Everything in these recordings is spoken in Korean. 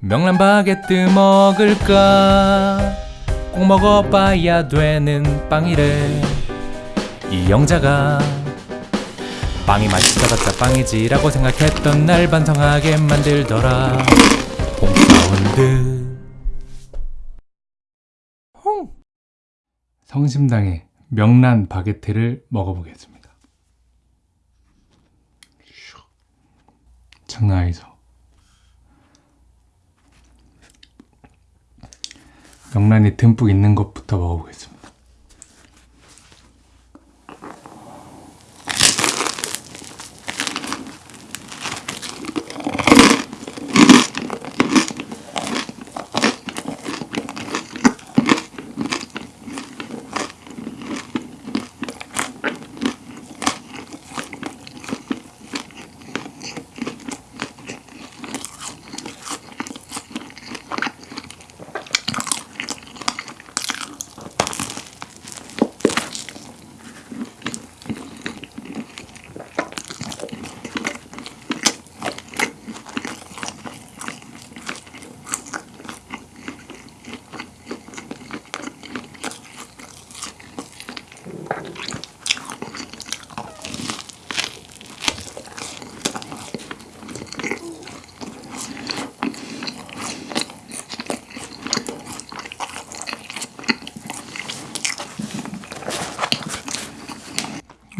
명란 바게트 먹을까? 꼭 먹어봐야 되는 빵이래. 이 영자가 빵이 맛있어봤자 빵이지 라고 생각했던 날 반성하게 만들더라. 홈사운드 홍! 성심당의 명란 바게트를 먹어보겠습니다. 장난 아니죠 명란이 듬뿍 있는 것부터 먹어보겠습니다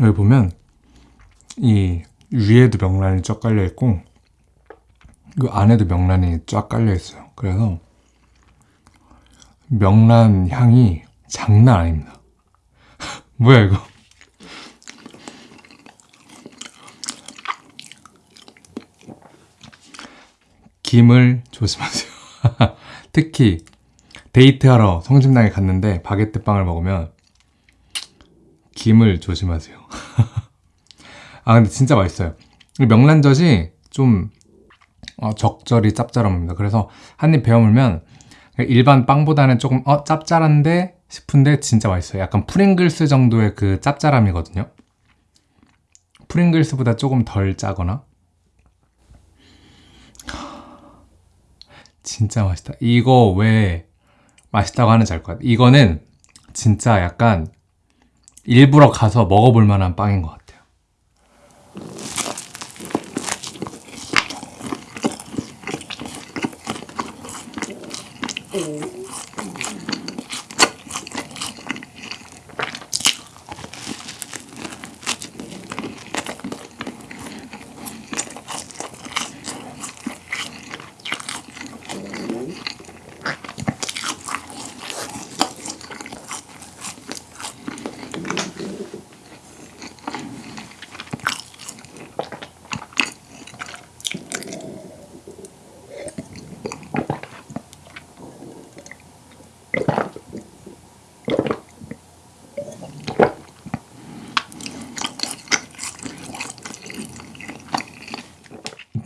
여기 보면 이 위에도 명란이 쫙 깔려 있고 이 안에도 명란이 쫙 깔려 있어요. 그래서 명란 향이 장난 아닙니다. 뭐야 이거? 김을 조심하세요. 특히 데이트하러 성심당에 갔는데 바게트 빵을 먹으면 김을 조심하세요. 아 근데 진짜 맛있어요. 이 명란젓이 좀 어, 적절히 짭짤합니다. 그래서 한 입 베어물면 일반 빵보다는 조금 어 짭짤한데 싶은데 진짜 맛있어요. 약간 프링글스 정도의 그 짭짤함이거든요. 프링글스보다 조금 덜 짜거나 진짜 맛있다. 이거 왜 맛있다고 하는지 알 것 같아. 이거는 진짜 약간 일부러 가서 먹어볼 만한 빵인 것 같아요.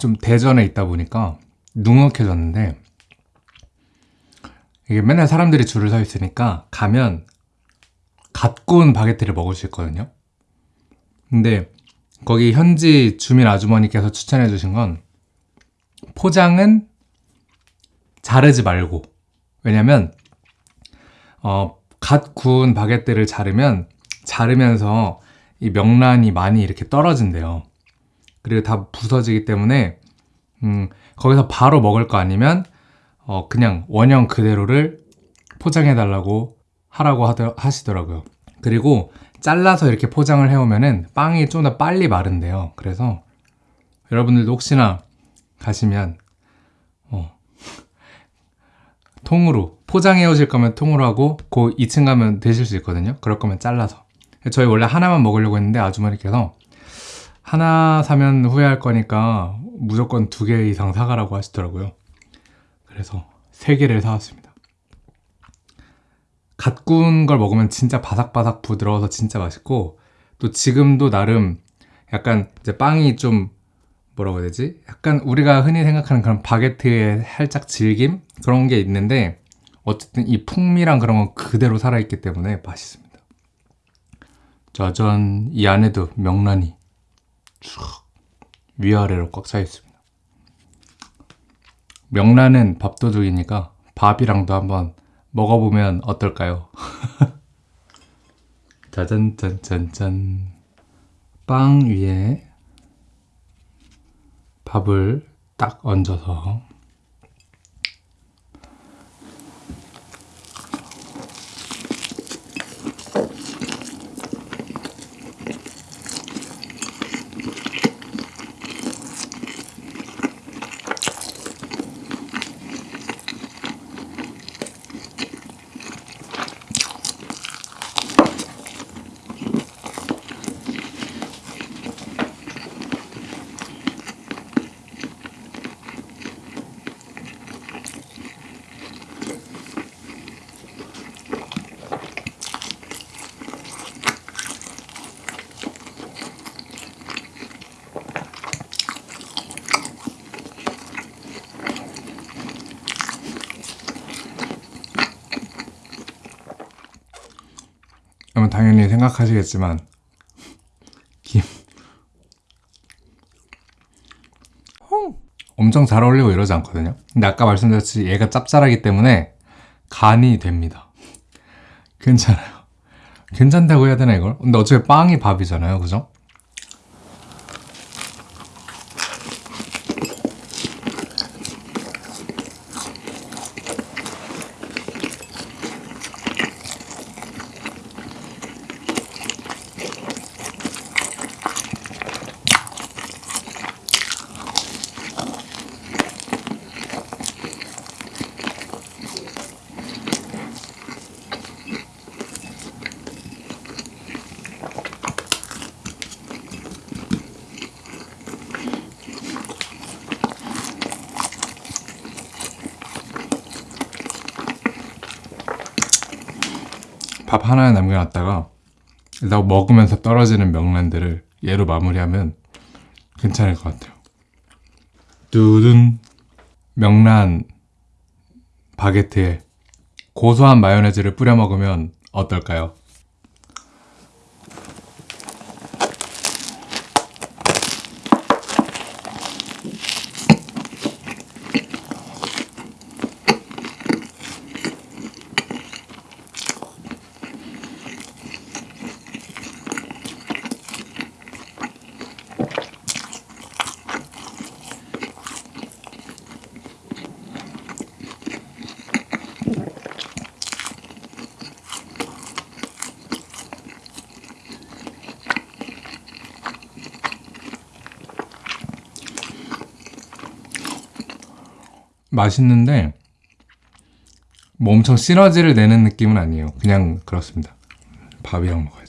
좀 대전에 있다 보니까 눅눅해졌는데 이게 맨날 사람들이 줄을 서 있으니까 가면 갓 구운 바게트를 먹을 수 있거든요. 근데 거기 현지 주민 아주머니께서 추천해 주신 건 포장은 자르지 말고 왜냐면 어, 갓 구운 바게트를 자르면 자르면서 이 명란이 많이 이렇게 떨어진대요. 그리고 다 부서지기 때문에 음, 거기서 바로 먹을 거 아니면 어, 그냥 원형 그대로를 포장해 달라고 하라고 하더, 하시더라고요. 그리고 잘라서 이렇게 포장을 해오면은 빵이 좀 더 빨리 마른대요. 그래서 여러분들도 혹시나 가시면 어, 통으로 포장해 오실 거면 통으로 하고 그 2층 가면 드실 수 있거든요. 그럴 거면 잘라서. 저희 원래 하나만 먹으려고 했는데 아주머니께서 하나 사면 후회할 거니까 무조건 두 개 이상 사가라고 하시더라고요. 그래서 세 개를 사왔습니다. 갓 구운 걸 먹으면 진짜 바삭바삭 부드러워서 진짜 맛있고 또 지금도 나름 약간 이제 빵이 좀 뭐라고 해야 되지? 약간 우리가 흔히 생각하는 그런 바게트의 살짝 질김? 그런 게 있는데 어쨌든 이 풍미랑 그런 건 그대로 살아있기 때문에 맛있습니다. 짜잔 이 안에도 명란이 쭉 위아래로 꽉 차 있습니다. 명란은 밥도둑이니까 밥이랑도 한번 먹어보면 어떨까요? 짜잔 짠짠짠 빵 위에 밥을 딱 얹어서 당연히 생각하시겠지만 김 어, 엄청 잘 어울리고 이러지 않거든요 근데 아까 말씀드렸듯이 얘가 짭짤하기 때문에 간이 됩니다 괜찮아요 괜찮다고 해야 되나 이걸? 근데 어차피 빵이 밥이잖아요 그죠? 밥 하나 남겨놨다가 일단 먹으면서 떨어지는 명란들을 얘로 마무리하면 괜찮을 것 같아요. 뚜둔 명란 바게트에 고소한 마요네즈를 뿌려 먹으면 어떨까요? 맛있는데 뭐 엄청 시너지를 내는 느낌은 아니에요. 그냥 그렇습니다. 밥이랑 먹어야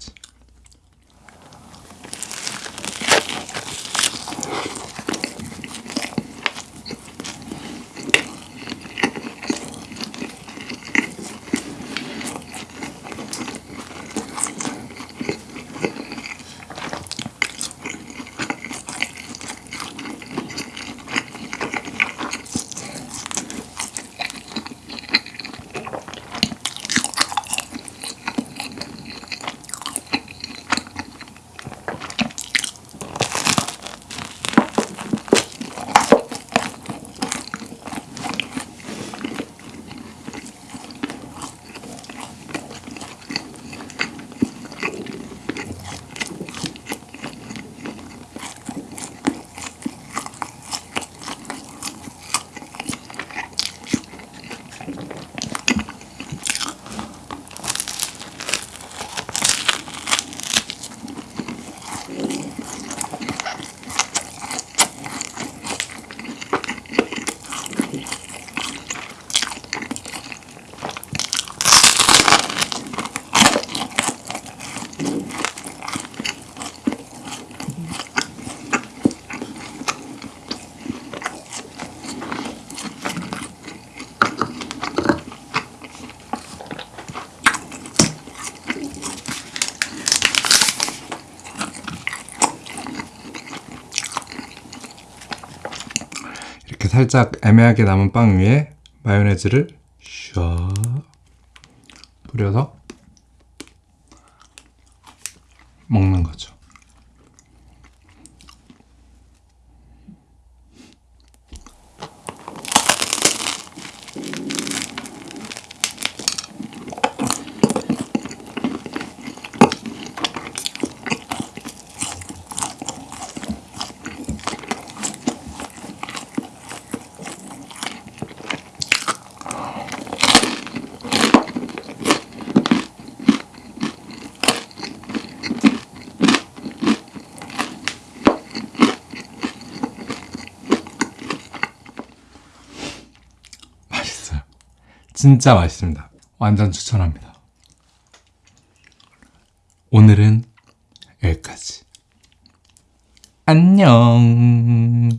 살짝 애매하게 남은 빵 위에 마요네즈를 샤 뿌려서 먹는 거죠. 진짜 맛있습니다. 완전 추천합니다. 오늘은 여기까지. 안녕.